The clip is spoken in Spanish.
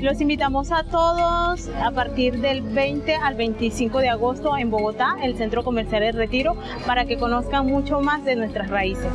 Los invitamos a todos a partir del 20 al 25 de agosto en Bogotá, el Centro Comercial El Retiro, para que conozcan mucho más de nuestras raíces.